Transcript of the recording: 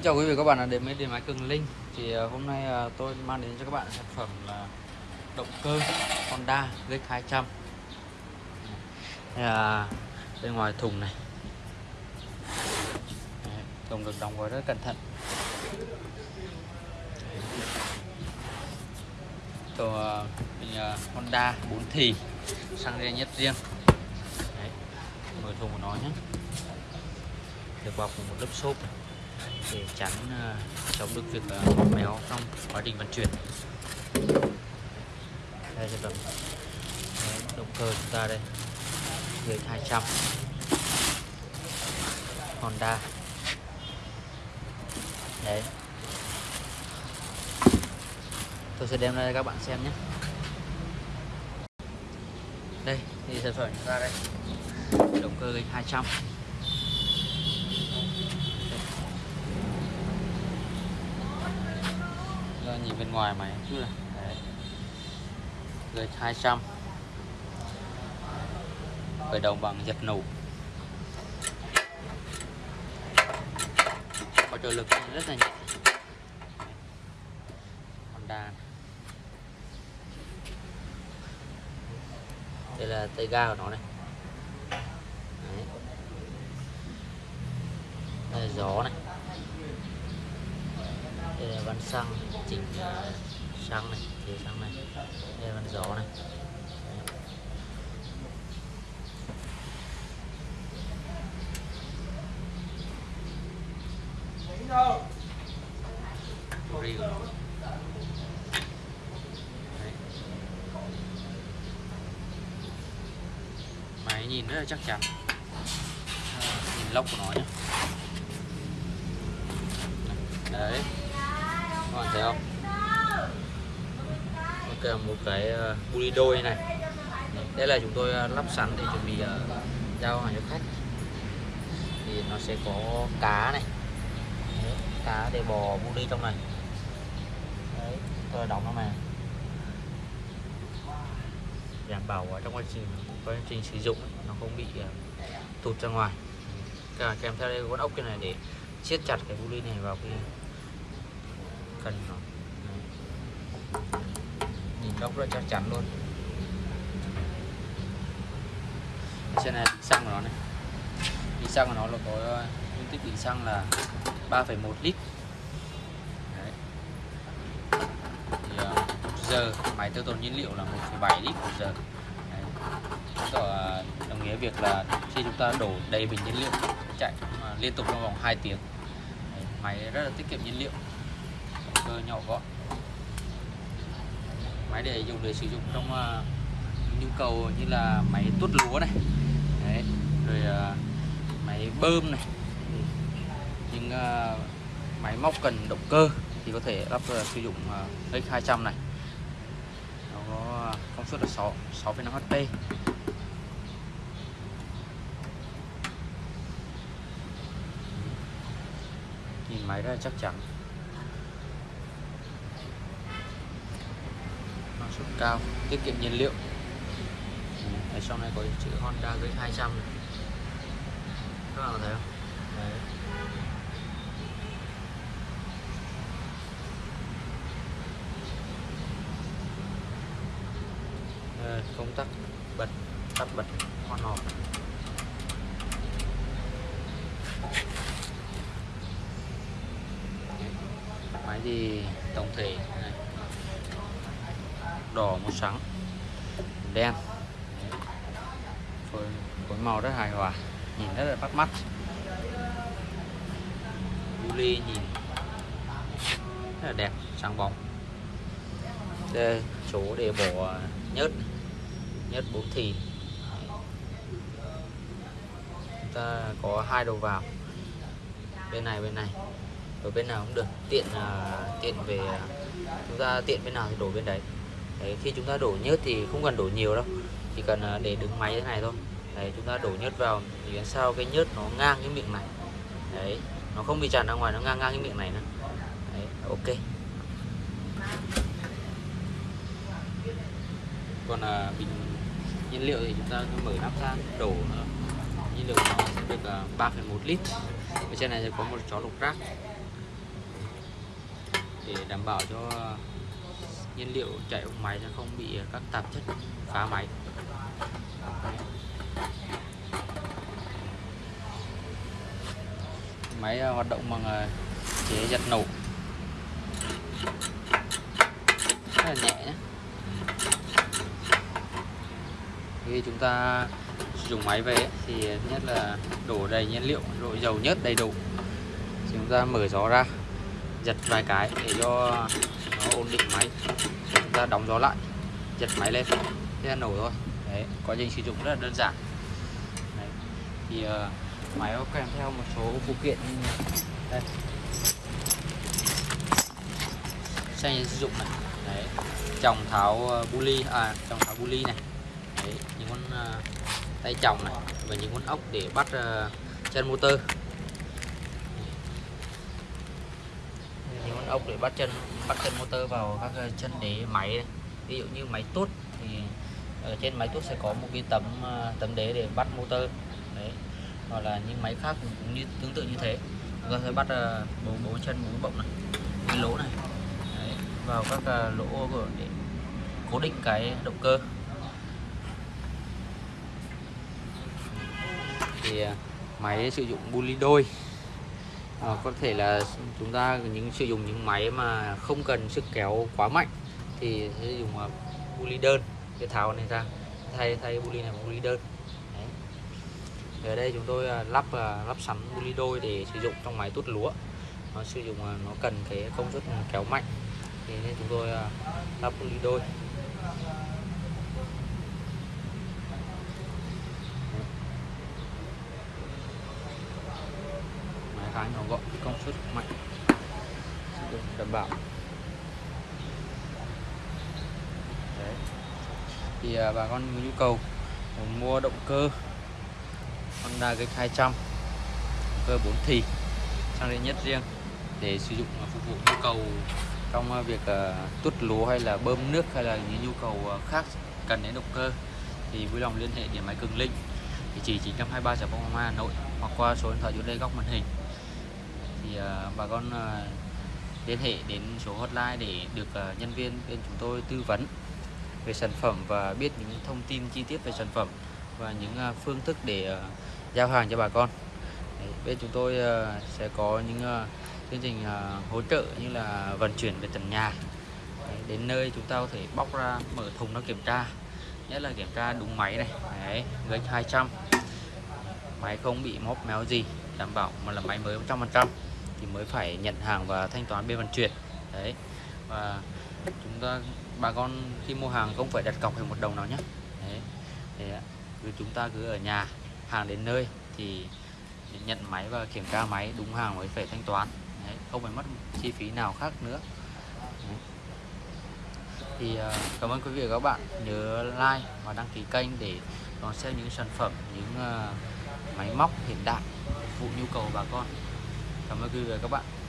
Xin chào quý vị các bạn đến với điện máy Cường Linh. Thì à, hôm nay à, tôi mang đến cho các bạn sản phẩm là động cơ Honda z200 đây là bên ngoài thùng này. Thùng được đóng gói rất cẩn thận. Tổ à, Honda 4 thì xăng riêng nhất riêng. Đấy, mở thùng của nó nhé. Được bọc một lớp xốp để chắn uh, chống được việc ờ, uh, méo trong quá trình vận chuyển. Đây sản phẩm động cơ chúng ta đây dưới 200 Honda. Đấy. Tôi sẽ đem ra các bạn xem nhé. Đây thì sản phẩm chúng ta đây. Động cơ gây 200 nhìn bên ngoài mày chút này đấy. Gạch 200 khởi động bằng giật nổ có trợ lực rất là nhẹ. Honda đây là tay ga của nó này. Đấy. đây là gió này đây là van xăng chỉnh xăng này chế xăng này. Đây là van gió này. Máy nhìn rất là chắc chắn. Nhìn lốc của nó nhé đấy các bạn thấy không? Ok một cái uh, buli đôi này. Đây là chúng tôi ờ, lắp sẵn để chuẩn bị ờ, giao hàng cho khách. Thì nó sẽ có cá này. Đấy, cá để bò buli trong này. Đấy tôi đóng nó mà. đảm bảo ở trong quá trình quá trình sử dụng ấy, nó không bị tụt ra ngoài. Cả kèm theo đây con ốc cái này để siết chặt cái buli này vào cái cần nó. Nhìn góc rất chắc chắn luôn. Trên này xăng của nó này. Đi xăng của nó là có ờ, dung tích bình xăng là 3,1 lít. Đấy. Thì, uh, một giờ máy tiêu tốn nhiên liệu là 1,7 lít một giờ. Đấy. Ờ, đồng nghĩa việc là khi chúng ta đổ đầy bình nhiên liệu chạy liên tục trong vòng 2 tiếng. Đấy. máy rất là tiết kiệm nhiên liệu cơ nhỏ gọn. Máy để dùng để sử dụng trong uh, nhu cầu như là máy tuốt lúa này. Đấy. rồi uh, máy bơm này. Những uh, máy móc cần động cơ thì có thể lắp uh, sử dụng uh, X200 này. Nó có công suất là 6 6,5 HP nhìn máy rất là chắc chắn. Suất cao tiết kiệm nhiên liệu. Ừ, Ở trong này có chữ Honda với 200 các bạn thấy không? Đấy. Đây, công tắc bật tắt bật on off. Máy thì tổng thể đỏ màu trắng đen. Phối, phối màu rất hài hòa nhìn rất là bắt mắt. Uli nhìn rất là đẹp sáng bóng. Đây chỗ để bỏ nhớt nhớt bốn thì chúng ta có hai đầu vào. Bên này bên này. Ở bên nào cũng được. Tiện uh, tiện về uh, chúng ta tiện bên nào thì đổ bên đấy đấy khi chúng ta đổ nhớt thì không cần đổ nhiều đâu chỉ cần à, để đứng máy thế này thôi. Đấy chúng ta đổ nhớt vào thì làm sao cái nhớt nó ngang cái miệng này. Đấy nó không bị tràn ra ngoài nó ngang ngang cái miệng này nữa. Đấy ok. Còn là bình nhiên liệu thì chúng ta mở nắp ra đổ nhiên liệu nó sẽ được à, uh, 3,1 lít. Ở trên này sẽ có một chó lục rác. Để đảm bảo cho nhiên liệu chạy ống máy sẽ không bị ờ, các tạp chất phá máy. Máy ờ, hoạt động bằng ờ, chế giật nổ. Rất là nhẹ nhé khi chúng ta dùng máy về thì nhất là đổ đầy nhiên liệu độ dầu nhất đầy đủ. Chúng ta mở gió ra giật vài cái để cho nó ổn định máy. Chúng ta đóng gió lại giật máy lên. Thế là nổ thôi. Đấy quá trình sử dụng rất là đơn giản. Đấy. thì uh, máy có kèm theo một số phụ kiện. Như đây. Xe sử dụng này. Đấy chồng tháo ờ, bu ly à chồng tháo bu ly này. Đấy những con uh, tay chồng này và những con ốc để bắt uh, chân motor. Những con ốc để bắt chân bắt chân motor vào các ờ, chân đế máy này. ví dụ như máy tốt thì ở trên máy tốt sẽ có một cái tấm ờ, tấm đế để bắt motor. Đấy hoặc là những máy khác cũng như tương tự như thế. Chúng ta sẽ bắt ờ, bốn bốn chân bốn bọng này cái lỗ này. Đấy, vào các lỗ lỗ để cố định cái động cơ. Thì máy sử dụng buli đôi à, có thể là chúng ta những sử dụng những máy mà không cần sức kéo quá mạnh thì sẽ dùng uh, ờ, buli đơn để tháo này ra. Thay thay buli này bằng buli đơn. Đấy. ở đây chúng tôi uh, lắp uh, lắp sẵn buli đôi để sử dụng trong máy tút lúa. Nó sử dụng nó cần cái công suất kéo mạnh. Thì nên chúng tôi lắp buli đôi. Khá nhỏ gọn công suất mạnh. Được đảm bảo. Đấy. thì à, bà con có nhu cầu mua động cơ Honda GX 200 động cơ 4 thì sang đến nhất riêng để sử dụng phục vụ nhu cầu trong à, việc à, uh, tuốt lúa hay là bơm nước hay là những nhu cầu à, khác cần đến động cơ. Thì vui lòng liên hệ điện máy Cường Linh địa chỉ 923 Sở Phong Hà Nội hoặc qua số điện thoại dưới đây góc màn hình thì ờ, bà con ờ, liên hệ đến số hotline để được ờ, nhân viên bên chúng tôi tư vấn về sản phẩm và biết những thông tin chi tiết về sản phẩm và những phương thức để giao hàng cho bà con. Bên chúng tôi sẽ có những chương trình hỗ trợ như là vận chuyển về tận nhà. Đến nơi chúng ta có thể bóc ra mở thùng nó kiểm tra. Nhất là kiểm tra đúng máy này. Đấy, gạch 200 máy không bị móp méo gì đảm bảo mà là máy mới 100% thì mới phải nhận hàng và thanh toán bên vận chuyển. Đấy. Và chúng ta bà con khi mua hàng không phải đặt cọc hay một đồng nào nhé. Đấy. Thì à, chúng ta cứ ở nhà hàng đến nơi thì nhận máy và kiểm tra máy đúng hàng mới phải thanh toán. Đấy, không phải mất chi phí nào khác nữa. Đấy. thì à, cảm ơn quý vị và các bạn. Nhớ like và đăng ký kênh để đón xem những sản phẩm những à, máy móc hiện đại phục vụ nhu cầu bà con cảm ơn quý vị và các bạn.